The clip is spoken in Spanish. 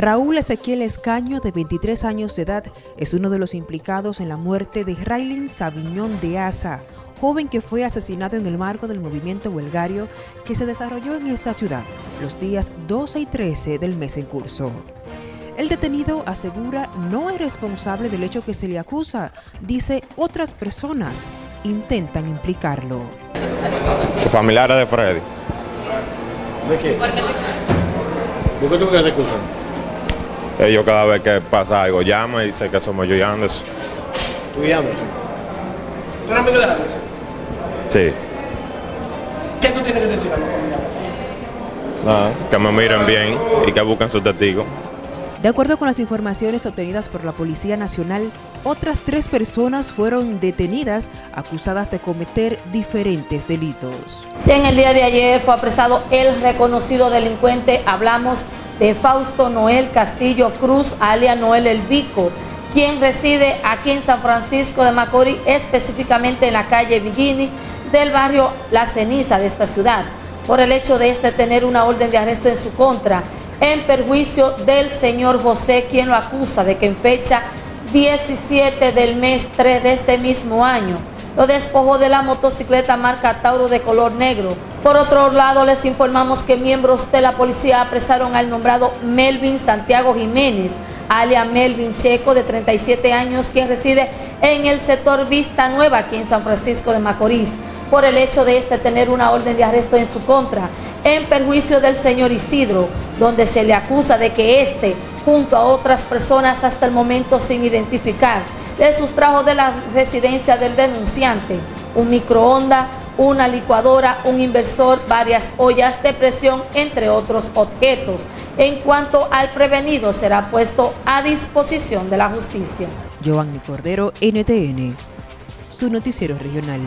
Raúl Ezequiel Escaño, de 23 años de edad, es uno de los implicados en la muerte de Raylin Sabiñón de Asa, joven que fue asesinado en el marco del movimiento huelgario que se desarrolló en esta ciudad los días 12 y 13 del mes en curso. El detenido asegura no es responsable del hecho que se le acusa, dice otras personas intentan implicarlo. Familiares de Freddy. ¿De qué? ¿Por qué tú crees que se acusan? Ellos cada vez que pasa algo llaman y dicen que somos yo y Anderson. ¿Tú y Anderson? ¿Tú eres amigo de Anderson? Sí. ¿Qué tú tienes que decir a los familiares? Nada, que me miren bien y que busquen sus testigos. De acuerdo con las informaciones obtenidas por la Policía Nacional, otras tres personas fueron detenidas acusadas de cometer diferentes delitos. Sí, en el día de ayer fue apresado el reconocido delincuente, hablamos de Fausto Noel Castillo Cruz, alias Noel El Vico, quien reside aquí en San Francisco de Macorís, específicamente en la calle Villini del barrio La Ceniza de esta ciudad, por el hecho de este tener una orden de arresto en su contra en perjuicio del señor José, quien lo acusa de que en fecha 17 del mes 3 de este mismo año lo despojó de la motocicleta marca Tauro de color negro. Por otro lado, les informamos que miembros de la policía apresaron al nombrado Melvin Santiago Jiménez, alias Melvin Checo, de 37 años, quien reside en el sector Vista Nueva, aquí en San Francisco de Macorís por el hecho de este tener una orden de arresto en su contra, en perjuicio del señor Isidro, donde se le acusa de que éste, junto a otras personas hasta el momento sin identificar, le sustrajo de la residencia del denunciante un microondas, una licuadora, un inversor, varias ollas de presión, entre otros objetos. En cuanto al prevenido, será puesto a disposición de la justicia. Giovanni Cordero, NTN, su noticiero regional.